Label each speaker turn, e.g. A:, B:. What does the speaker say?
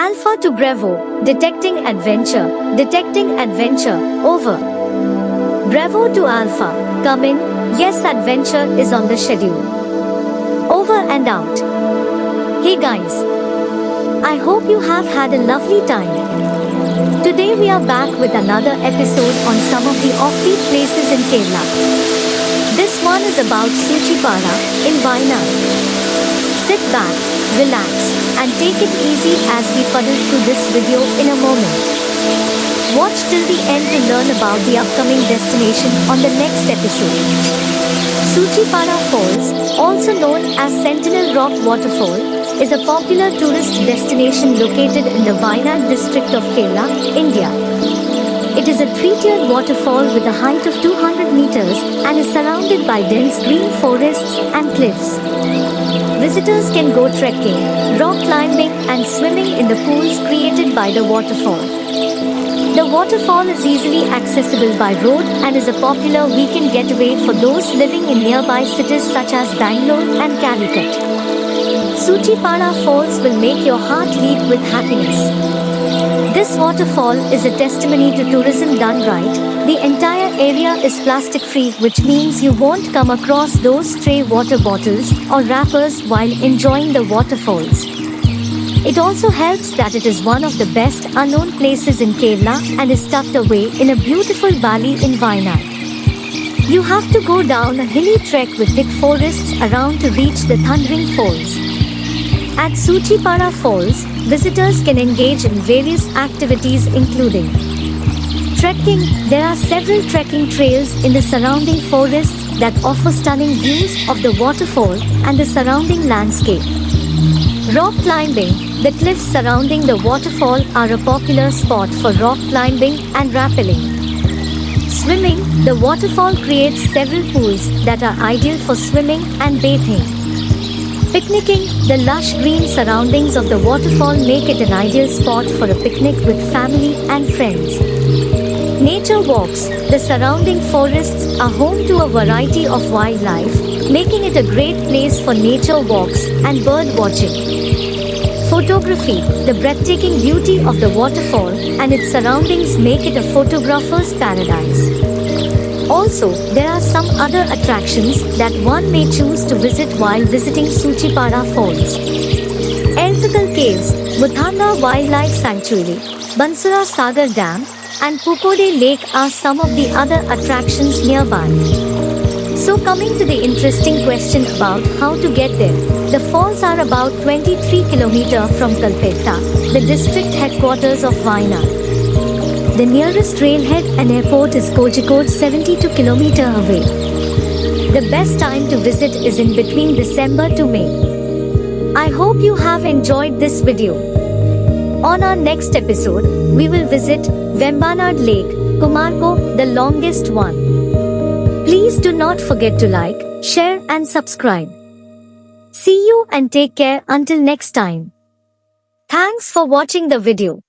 A: Alpha to Bravo, detecting adventure, detecting adventure, over. Bravo to Alpha, come in, yes adventure is on the schedule. Over and out. Hey guys. I hope you have had a lovely time. Today we are back with another episode on some of the offbeat places in Kerala. This one is about Suchipara in Wayanad. Sit back, relax, and take it easy as we puddle through this video in a moment. Watch till the end to learn about the upcoming destination on the next episode. Suchipara Falls, also known as Sentinel Rock Waterfall, is a popular tourist destination located in the Wayanad district of Kerala, India. It is a three-tiered waterfall with a height of 200 meters and is surrounded by dense green forests and cliffs. Visitors can go trekking, rock climbing and swimming in the pools created by the waterfall. The waterfall is easily accessible by road and is a popular weekend getaway for those living in nearby cities such as Bangalore and Calicut. Suchipara Falls will make your heart leap with happiness. This waterfall is a testimony to tourism done right. The entire area is plastic free, which means you won't come across those stray water bottles or wrappers while enjoying the waterfalls. It also helps that it is one of the best unknown places in Kerala and is tucked away in a beautiful valley in Wayanad. You have to go down a hilly trek with thick forests around to reach the Thundering Falls. At Suchipara Falls, visitors can engage in various activities including Trekking, there are several trekking trails in the surrounding forests that offer stunning views of the waterfall and the surrounding landscape. Rock climbing, the cliffs surrounding the waterfall are a popular spot for rock climbing and rappelling. Swimming, the waterfall creates several pools that are ideal for swimming and bathing. Picnicking, the lush green surroundings of the waterfall make it an ideal spot for a picnic with family and friends. Nature walks, the surrounding forests are home to a variety of wildlife, making it a great place for nature walks and bird watching. Photography, the breathtaking beauty of the waterfall and its surroundings make it a photographer's paradise. Also, there are some other attractions that one may choose to visit while visiting Suchipara Falls. Edakkal Caves, Muthanga Wildlife Sanctuary, Banasura Sagar Dam, and Pookode Lake are some of the other attractions nearby. So coming to the interesting question about how to get there. The falls are about 23 km from Kalpetta, the district headquarters of Wayanad. The nearest railhead and airport is Kozhikode 72 km away. The best time to visit is in between December to May. I hope you have enjoyed this video. On our next episode, we will visit Vembanad Lake, Kumarakom, the longest one. Please do not forget to like, share and subscribe. See you and take care until next time. Thanks for watching the video.